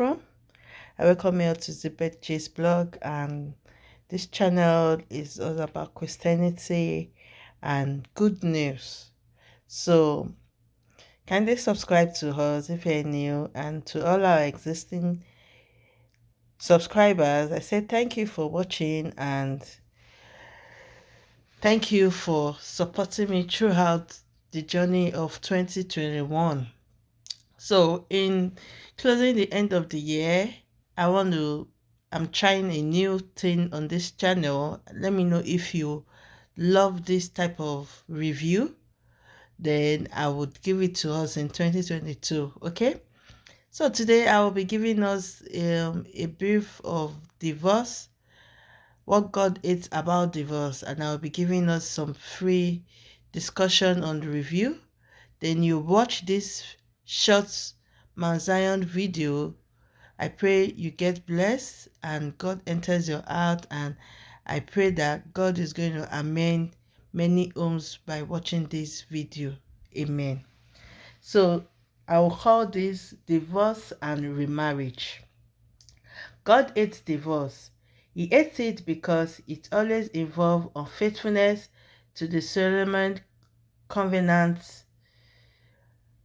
from. I welcome you to Beth J's blog and this channel is all about Christianity and good news. So kindly subscribe to us if you're new and to all our existing subscribers. I say thank you for watching and thank you for supporting me throughout the journey of 2021 so in closing the end of the year i want to i'm trying a new thing on this channel. Let me know if you love this type of review then i would give it to us in 2022 okay? So today i will be giving us um, a brief of divorce what god hates about divorce and i'll be giving us some free discussion on the review. Then you watch this short Mount Zion video I pray you get blessed and God enters your heart and I pray that God is going to amend many homes by watching this video. Amen. So I will call this divorce and remarriage. God hates divorce. He hates it because it always involves unfaithfulness to the Solomon covenants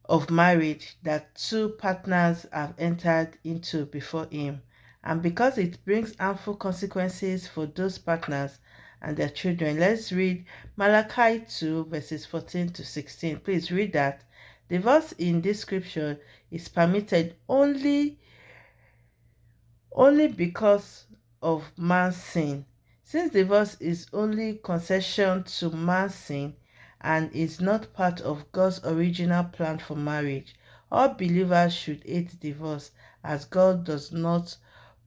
of marriage that two partners have entered into before him and because it brings harmful consequences for those partners and their children. Let's read Malachi 2 verses 14 to 16. Please read that. Divorce in this scripture is permitted only only because of man's sin. Since divorce is only concession to man's sin, and is not part of God's original plan for marriage. All believers should hate divorce as God does not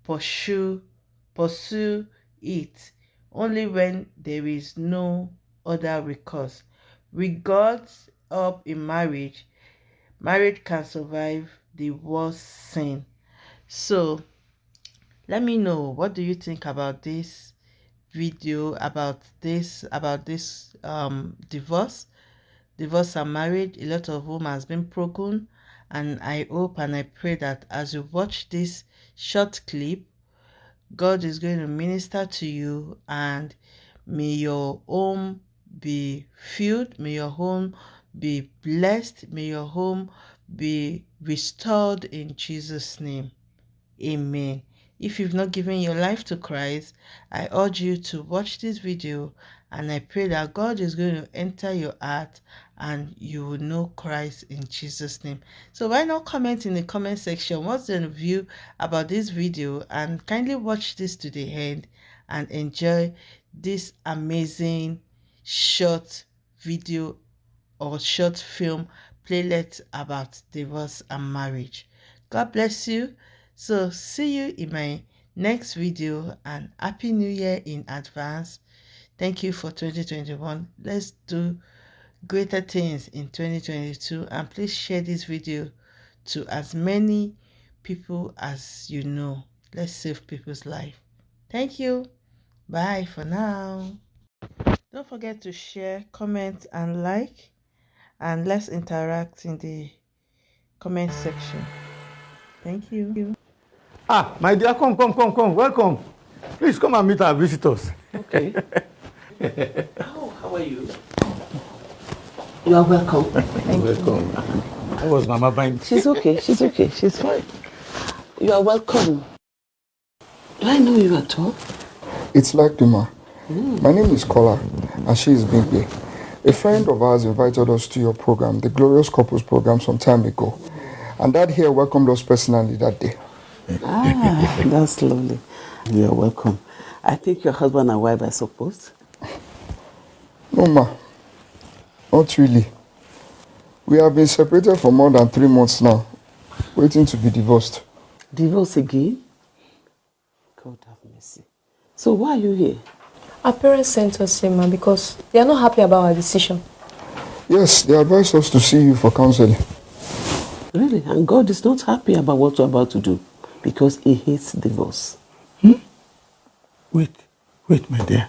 pursue, pursue it only when there is no other recourse. With God's help in marriage, marriage can survive the worst sin. So, let me know what do you think about this video about this about this um divorce. Divorce and marriage a lot of whom has been broken and i hope and i pray that as you watch this short clip god is going to minister to you and may your home be filled may your home be blessed may your home be restored in jesus name. Amen if you've not given your life to Christ, I urge you to watch this video and I pray that God is going to enter your heart and you will know Christ in Jesus name. So why not comment in the comment section what's your view about this video and kindly watch this to the end and enjoy this amazing short video or short film playlet about divorce and marriage. God bless you. So see you in my next video and happy new year in advance. Thank you for 2021. Let's do greater things in 2022 and please share this video to as many people as you know. Let's save people's life. Thank you. Bye for now. Don't forget to share, comment and like and let's interact in the comment section. Thank you. Ah, my dear, come, come, come, come. Welcome. Please come and meet our visitors. Okay. how, how are you? You are welcome. Thank welcome. You. How was Mama fine? She's okay. She's okay. She's fine. You are welcome. Do I know you at all? It's like Duma. Mm. My name is Kola, and she is Bigby. A friend of ours invited us to your program, the Glorious Couples program, some time ago. And Dad here welcomed us personally that day. Ah, that's lovely. You're welcome. I think your husband and wife, I suppose? No, ma. Not really. We have been separated for more than three months now, waiting to be divorced. Divorce again? God have mercy. So why are you here? Our parents sent us here, ma, because they are not happy about our decision. Yes, they advised us to see you for counseling. Really? And God is not happy about what we're about to do? Because he hates divorce. Hmm? Wait, wait, my dear.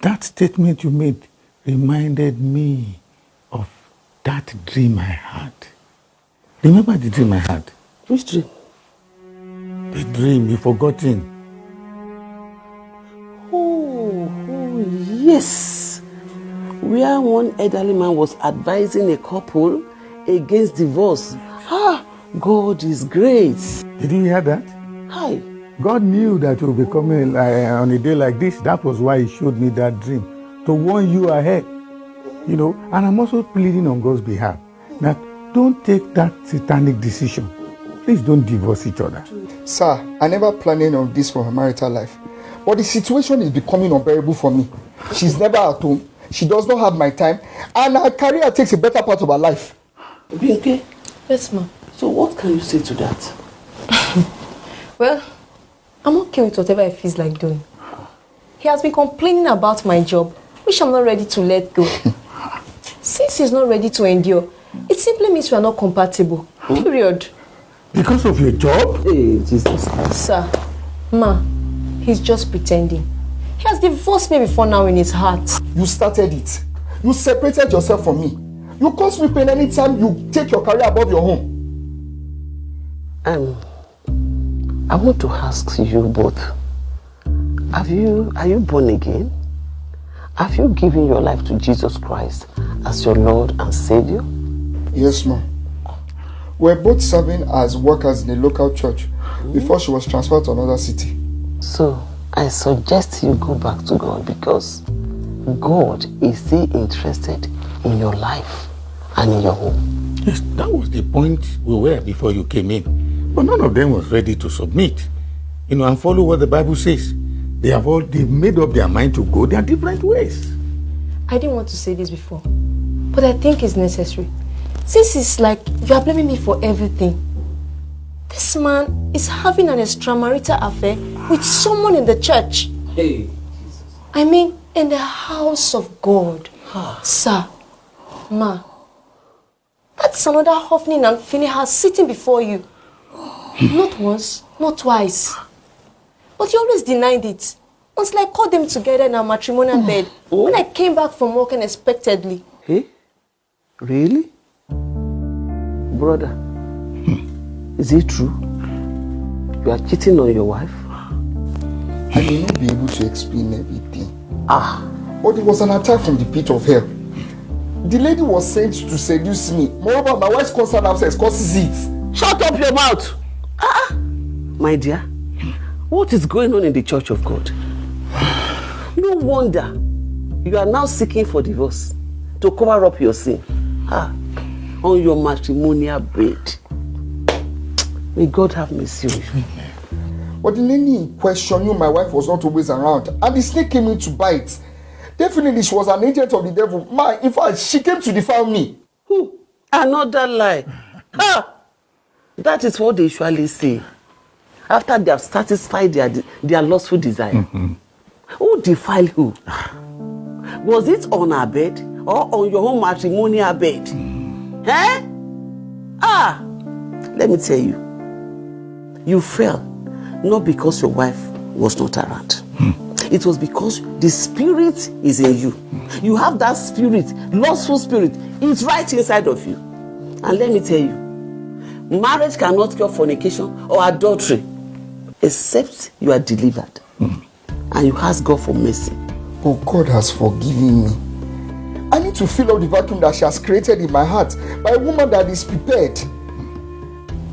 That statement you made reminded me of that dream I had. Remember the dream I had? Which dream? The dream, you forgotten. Oh, oh, yes. Where one elderly man was advising a couple against divorce. Ah, God is great. Did you hear that? Hi. God knew that you would be coming uh, on a day like this. That was why He showed me that dream to warn you ahead. You know, and I'm also pleading on God's behalf that don't take that satanic decision. Please don't divorce each other. Sir, I never planned of this for her marital life. But the situation is becoming unbearable for me. She's never at home. She does not have my time. And her career takes a better part of her life. Binke, Yes, ma. So what can you say to that? Well, I'm okay with whatever he feels like doing. He has been complaining about my job, which I'm not ready to let go. Since he's not ready to endure, it simply means we are not compatible. Period. Because of your job? Hey, Jesus Christ. Sir, ma, he's just pretending. He has divorced me before now in his heart. You started it. You separated yourself from me. You cause me pain anytime you take your career above your home. Um, I want to ask you both. Have you, are you born again? Have you given your life to Jesus Christ as your Lord and Savior? Yes, ma'am. We're both serving as workers in a local church before she was transferred to another city. So, I suggest you go back to God because God is still interested in your life and in your home. Yes, that was the point we were before you came in. But none of them was ready to submit. You know, and follow what the Bible says. They have all they've made up their mind to go their different ways. I didn't want to say this before, but I think it's necessary. Since it's like you are blaming me for everything. This man is having an extramarital affair with someone in the church. Hey. I mean, in the house of God. Sir, ma, that's another Hophni and Phinehas sitting before you. Not once, not twice. But you always denied it. Until I called them together in our matrimonial bed when I came back from work unexpectedly. Hey? Really? Brother, is it true? You are cheating on your wife? I may not be able to explain everything. Ah, But it was an attack from the pit of hell. The lady was sent to seduce me. Moreover, my wife's constant absence causes it. shut up your mouth! Ah, my dear, what is going on in the church of God? No wonder you are now seeking for divorce to cover up your sin. Ah, on your matrimonial bed. May God have mercy on you. But the lady in question knew my wife was not always around, and the snake came in to bite. Definitely, she was an agent of the devil. Man, in fact, she came to defile me. Who? Another lie. Ah, that is what they usually say. After they have satisfied their, their lustful desire. Who defiled who? Was it on our bed or on your own matrimonial bed? Eh? Ah, let me tell you. You fell not because your wife was not around. It was because the spirit is in you. You have that spirit, lustful spirit. It's right inside of you. And let me tell you, marriage cannot cure fornication or adultery except you are delivered hmm. and you ask God for mercy. But God has forgiven me. I need to fill up the vacuum that she has created in my heart by a woman that is prepared.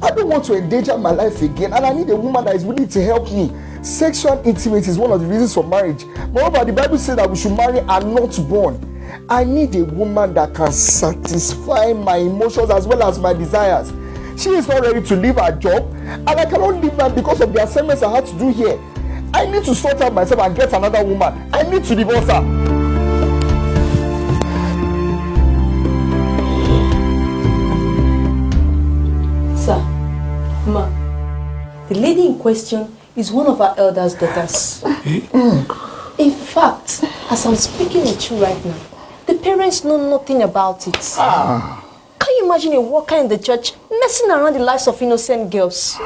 I don't want to endanger my life again, and I need a woman that is willing to help me. Sexual intimacy is one of the reasons for marriage. Moreover, the Bible says that we should marry and not born. I need a woman that can satisfy my emotions as well as my desires. She is not ready to leave her job, and I cannot leave her because of the assignments I had to do here. I need to sort out myself and get another woman. I need to divorce her. Sir, ma, the lady in question is one of our elders' daughters. Hmm. in fact, as I'm speaking with you right now, the parents know nothing about it. Ah. Can you imagine a worker in the church messing around the lives of innocent girls?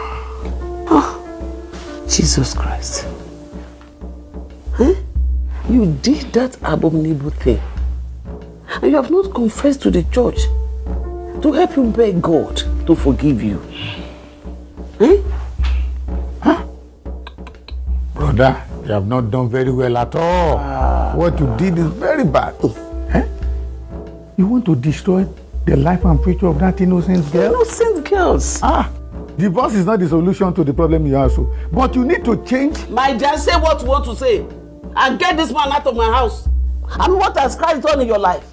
Jesus Christ. Huh? You did that abominable thing. And you have not confessed to the church to help you beg God to forgive you. Huh? Brother, you have not done very well at all. Ah. What you did is very bad. Eh? You want to destroy the life and future of that innocent girl? Innocent girls. Ah, divorce is not the solution to the problem you have. So, but you need to change. My dear, say what you want to say. And get this man out of my house. Mean, what has Christ done in your life?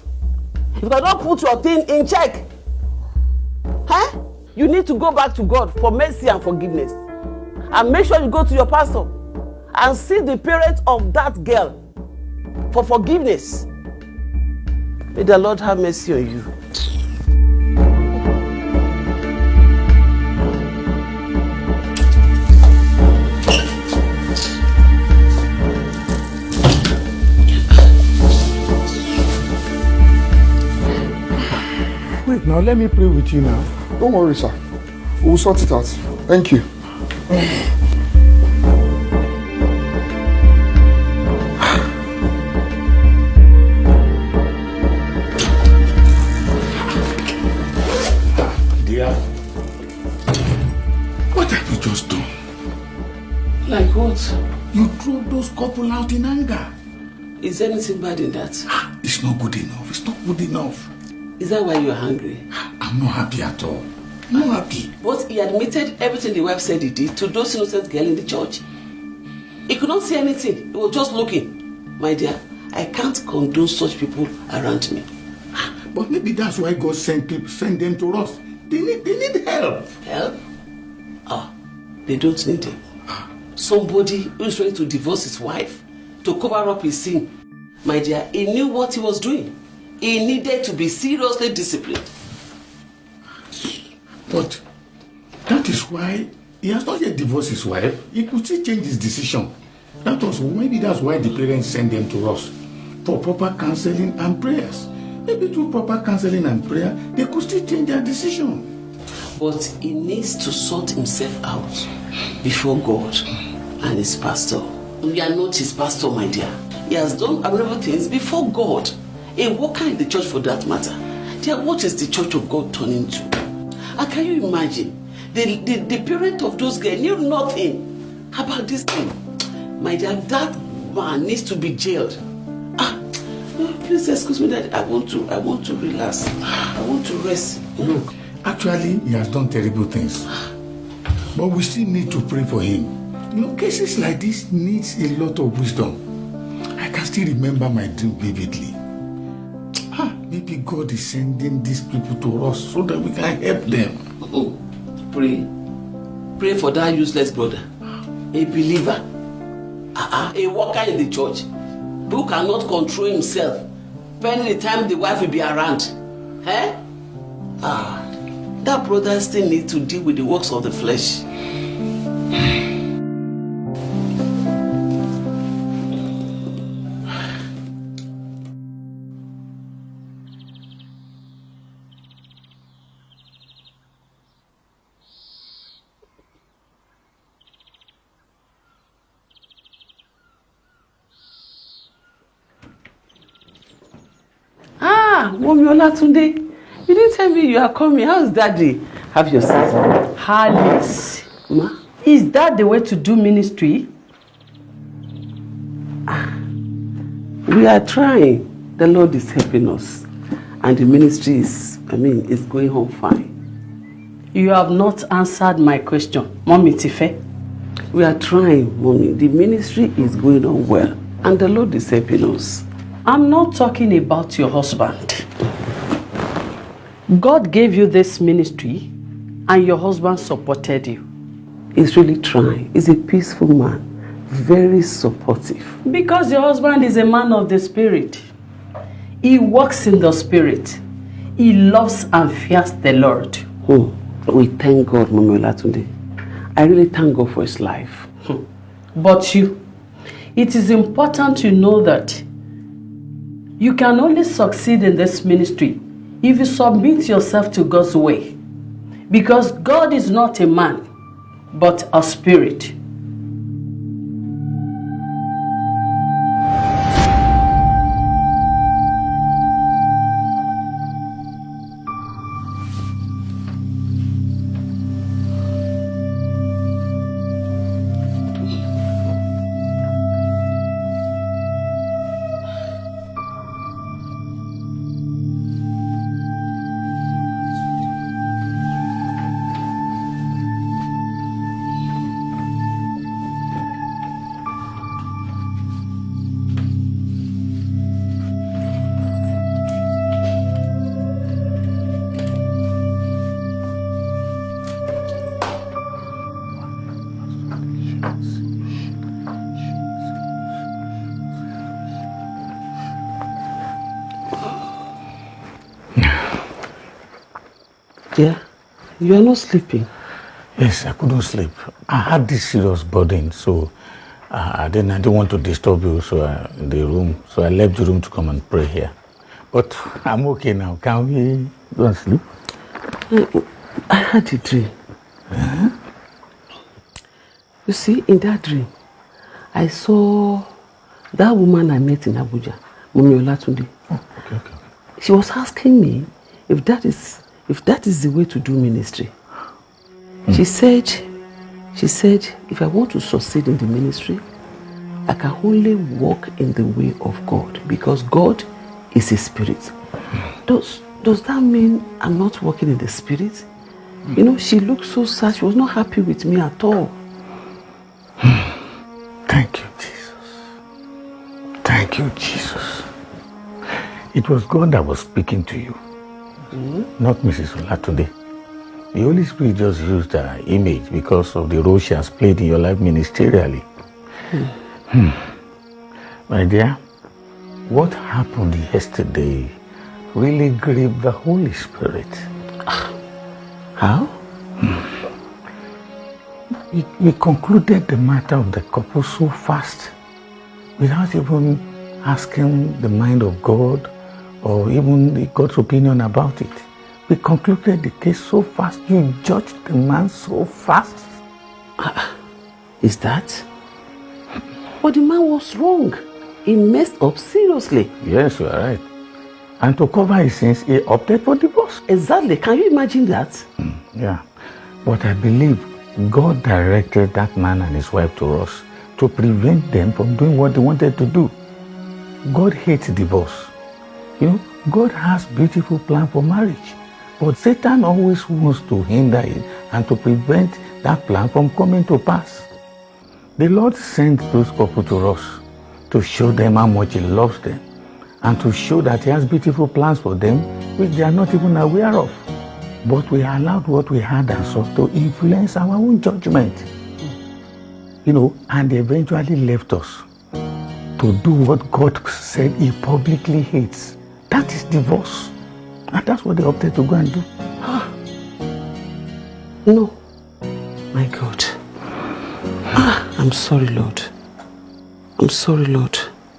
If you cannot put your thing in check, huh? you need to go back to God for mercy and forgiveness. And make sure you go to your pastor and see the parents of that girl for forgiveness. May the Lord have mercy on you. Now let me pray with you now. Don't worry, sir. We'll sort it out. Thank you. Dear, what have you just done? Like what? You threw those couple out in anger. Is anything bad in that? It's not good enough. It's not good enough. Is that why you're hungry? I'm not happy at all. I'm not happy. But he admitted everything the wife said he did to those innocent girls in the church. He could not see anything. He was just looking. My dear, I can't condone such people around me. But maybe that's why God sent people, send them to us. They need, they need help. Help? Ah, they don't need him. Somebody who is ready to divorce his wife to cover up his sin. My dear, he knew what he was doing. He needed to be seriously disciplined. But that is why he has not yet divorced his wife. He could still change his decision. That was maybe that's why the parents sent them to us for proper counseling and prayers. Maybe through proper counseling and prayer, they could still change their decision. But he needs to sort himself out before God and his pastor. We are not his pastor, my dear. He has done abominable things before God. A worker in the church for that matter. Dear, what is the church of God turning to? And can you imagine? The, the, the parent of those girls knew nothing about this thing. My dear, that man needs to be jailed. Ah, please excuse me that I want to I want to relax. I want to rest. Look, actually he has done terrible things. But we still need to pray for him. You know, cases like this needs a lot of wisdom. I can still remember my dream vividly. Ah, maybe God is sending these people to us so that we can help them. Oh, pray. Pray for that useless brother. A believer. Uh-uh, a worker in the church. Who cannot control himself. Pending the time the wife will be around. Eh? Ah, that brother still needs to deal with the works of the flesh. Ah, Olatunde, you didn't tell me you are coming. How's daddy? Have your seat. Alice, Ma? is that the way to do ministry? We are trying. The Lord is helping us. And the ministry is, I mean, is going on fine. You have not answered my question. Mommy Tife, We are trying, Mommy. The ministry is going on well. And the Lord is helping us. I'm not talking about your husband. God gave you this ministry and your husband supported you. He's really trying. He's a peaceful man. Very supportive. Because your husband is a man of the spirit. He walks in the spirit. He loves and fears the Lord. Oh, we thank God, Mommy today. I really thank God for his life. Hmm. But you, it is important to know that you can only succeed in this ministry if you submit yourself to God's way. Because God is not a man, but a spirit. Dear, you are not sleeping. Yes, I couldn't sleep. I had this serious burden, so uh, then I didn't want to disturb you so uh, in the room, so I left the room to come and pray here. But I'm okay now. Can we go and sleep? I had a dream. Uh-huh. You see, in that dream, I saw that woman I met in Abuja, Mumi Olatunde. Oh, okay, okay. She was asking me if that is if that is the way to do ministry. Mm. She said, she said, if I want to succeed in the ministry, I can only walk in the way of God because God is a spirit. Does does that mean I'm not walking in the spirit? You know, she looked so sad. She was not happy with me at all. Thank you, Jesus. Thank you, Jesus. It was God that was speaking to you, mm -hmm. not Mrs. Olatunde. The Holy Spirit just used her image because of the role she has played in your life ministerially. Hmm. My dear, what happened yesterday really grieved the Holy Spirit. How? Hmm. We, we concluded the matter of the couple so fast without even asking the mind of God or even God's opinion about it. We concluded the case so fast. You judged the man so fast. Uh, is that? But the man was wrong. He messed up seriously. Yes, you are right. And to cover his sins, he opted for divorce. Exactly. Can you imagine that? Mm, yeah. But I believe God directed that man and his wife to us to prevent them from doing what they wanted to do. God hates divorce. You know, God has beautiful plan for marriage. But Satan always wants to hinder it and to prevent that plan from coming to pass. The Lord sent those couple to us to show them how much He loves them and to show that He has beautiful plans for them which they are not even aware of. But we allowed what we had and saw to influence our own judgment. You know, and eventually left us to do what God said He publicly hates. That is divorce. And that's what they opted to go and do. Ah. No. My God. Ah, I'm sorry, Lord. I'm sorry, Lord.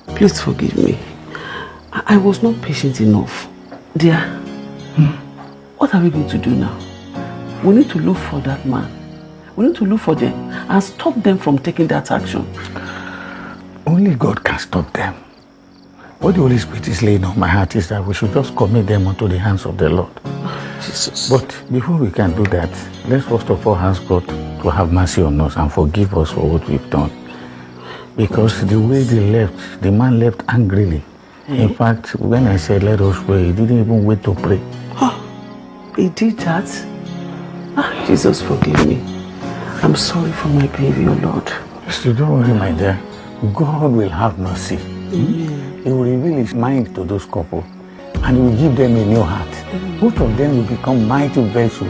Please forgive me. I, I was not patient enough. Dear, hmm. what are we going to do now? We need to look for that man. We need to look for them and stop them from taking that action. Only God can stop them. What the Holy Spirit is laying on my heart is that we should just commit them unto the hands of the Lord. Jesus. But before we can do that, let's first of all ask God to have mercy on us and forgive us for what we've done. Because the way they left, the man left angrily. In fact, when I said let us pray, he didn't even wait to pray. Oh, he did that? Ah, Jesus, forgive me. I'm sorry for my behavior, Lord. Still, don't worry, my dear. God will have mercy. Amen. He will reveal his mind to those couple and he will give them a new heart. Both of them will become mighty vessels